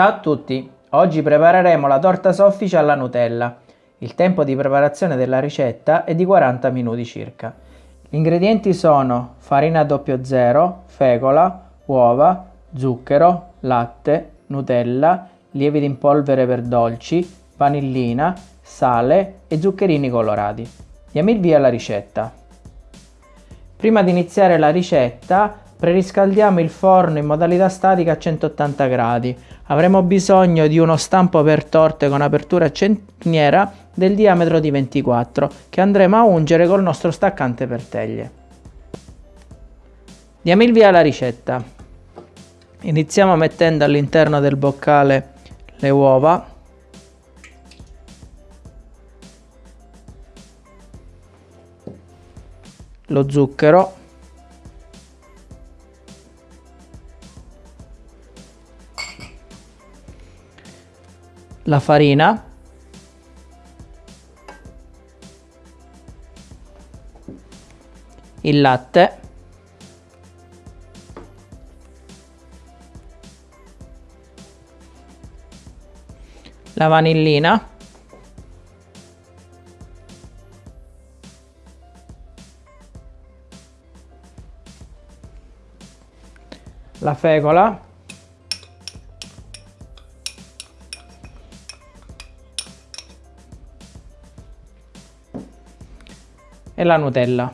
Ciao a tutti! Oggi prepareremo la torta soffice alla Nutella. Il tempo di preparazione della ricetta è di 40 minuti circa. Gli ingredienti sono farina 00, fecola, uova, zucchero, latte, Nutella, lievito in polvere per dolci, vanillina, sale e zuccherini colorati. Diamo il via alla ricetta. Prima di iniziare la ricetta preriscaldiamo il forno in modalità statica a 180 gradi. Avremo bisogno di uno stampo per torte con apertura centiniera del diametro di 24 che andremo a ungere col nostro staccante per teglie. Diamo il via alla ricetta. Iniziamo mettendo all'interno del boccale le uova lo zucchero la farina. Il latte. La vanillina. La fecola e la Nutella.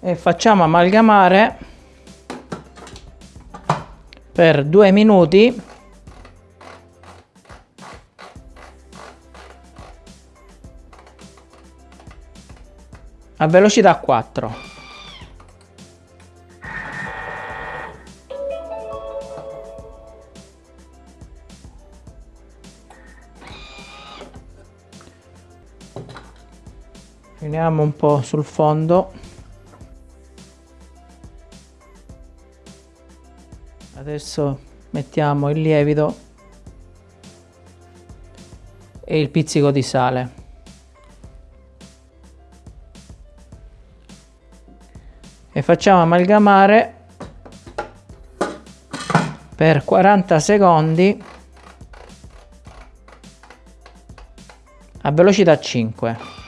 E facciamo amalgamare per due minuti a velocità 4 finiamo un po' sul fondo. Adesso mettiamo il lievito e il pizzico di sale. E facciamo amalgamare per 40 secondi a velocità 5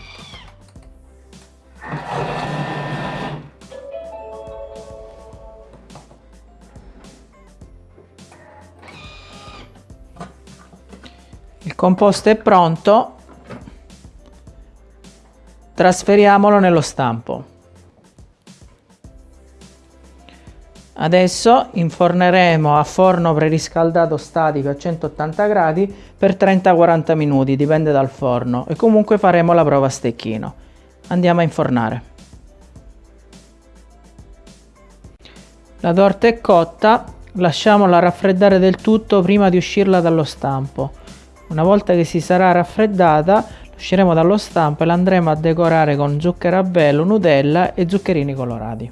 il composto è pronto. Trasferiamolo nello stampo. Adesso inforneremo a forno preriscaldato statico a 180 gradi per 30-40 minuti dipende dal forno e comunque faremo la prova a stecchino. Andiamo a infornare. La torta è cotta lasciamola raffreddare del tutto prima di uscirla dallo stampo una volta che si sarà raffreddata, usciremo dallo stampo e la andremo a decorare con zucchero a velo, Nutella e zuccherini colorati.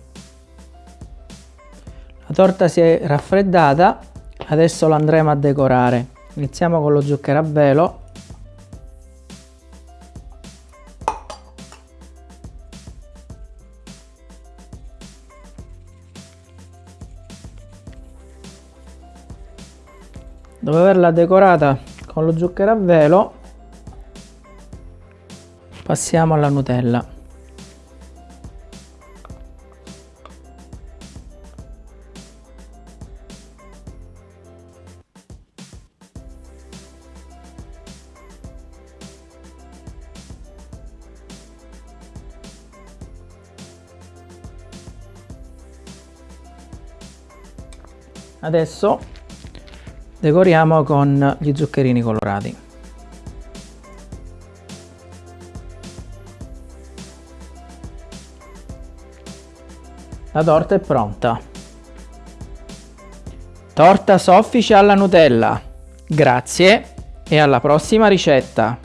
La torta si è raffreddata, adesso la andremo a decorare. Iniziamo con lo zucchero a velo. Dopo averla decorata con lo zucchero a velo passiamo alla Nutella. Adesso decoriamo con gli zuccherini colorati. La torta è pronta. Torta soffice alla nutella. Grazie e alla prossima ricetta